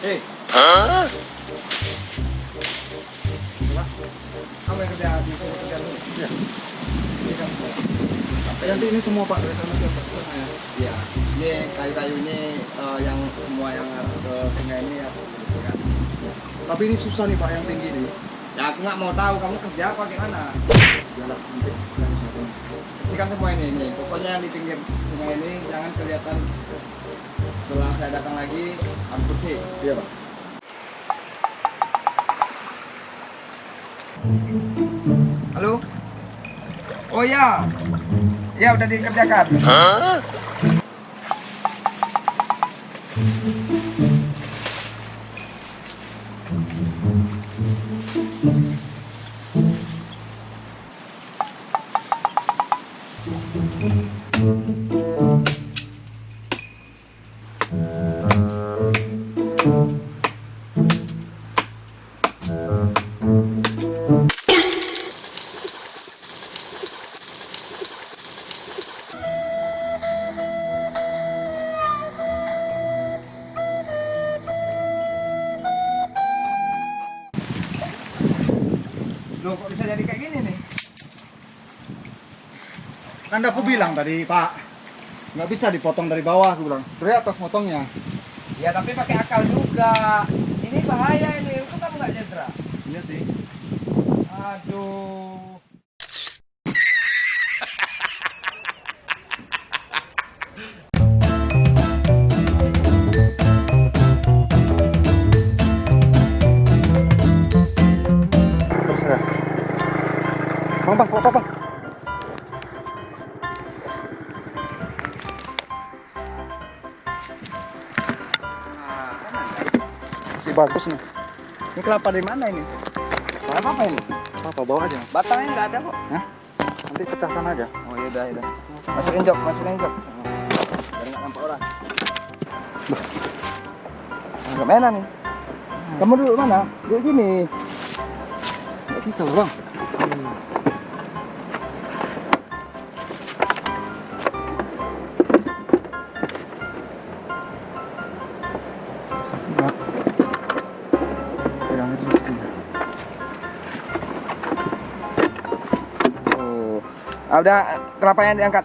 Eh. Kamu yang kerja di kerja. Ini kan. Nanti ini semua Pak dari sana ya. Iya. Ini kayu-kayu ini eh, yang semua yang ke sungai ini ya. Tapi ini susah nih Pak yang tinggi nih. Ya aku nggak mau tahu kamu kerja apa gimana. Jalan Bersihkan semua ini, ini. Pokoknya yang di pinggir sungai ini jangan kelihatan setelah saya datang lagi harus bersih. Iya Pak. Halo? Oh ya. Ya udah dikerjakan. Loh kok bisa jadi kayak gini nih? Kan aku bilang tadi Pak, nggak bisa dipotong dari bawah aku bilang. Dari atas motongnya. Ya tapi pakai akal juga. Ini bahaya ini. Itu kamu nggak cedera. Iya sih. Aduh. Terus ya. Bang, bang, bang, bang. Masih bagus nih. Ini kelapa dari mana ini? Kelapa apa ini? Apa bawa aja? Batangnya nggak ada kok. Nanti pecah sana aja. Oh ya udah, udah. Masukin jok, masukin jok. Biar nggak nampak orang. Nggak mana nih? Kamu duduk mana? Duduk sini. Nggak bisa lah bang. Nggak. Ah, udah kenapa yang diangkat?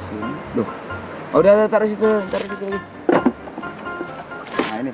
Sini. Tuh. Oh, udah, udah taruh situ, taruh situ lagi. Nah, ini.